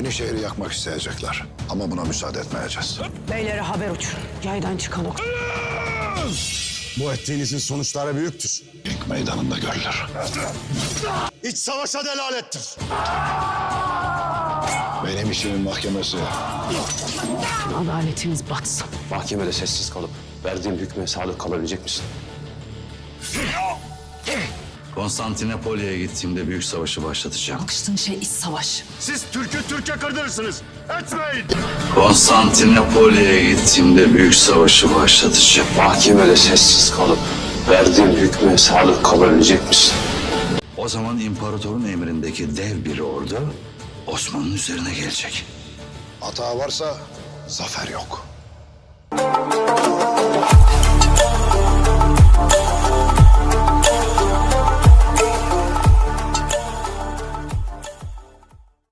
Yenişehir'i yakmak isteyecekler. Ama buna müsaade etmeyeceğiz. Beylere haber uçurun. Yaydan çıkan ok. Bu ettiğinizin sonuçları büyüktür. İlk meydanında görülür. İç savaşa delalettir. Benim işimin mahkemesi Adaletiniz batsın. Mahkemede sessiz kalıp verdiğim hükme sadık kalabilecek misin? Konstantinopolya'ya gittiğimde büyük savaşı başlatacağım. Bakıştığın şey iç savaş. Siz Türk'ü Türk'e kırdırırsınız. Etmeyin. Konstantinopolya'ya gittiğimde büyük savaşı başlatacağım. Mahkemede sessiz kalıp verdiğim hükme sadık kalabilecek misin? O zaman imparatorun emrindeki dev bir ordu Osman'ın üzerine gelecek. hata varsa zafer yok.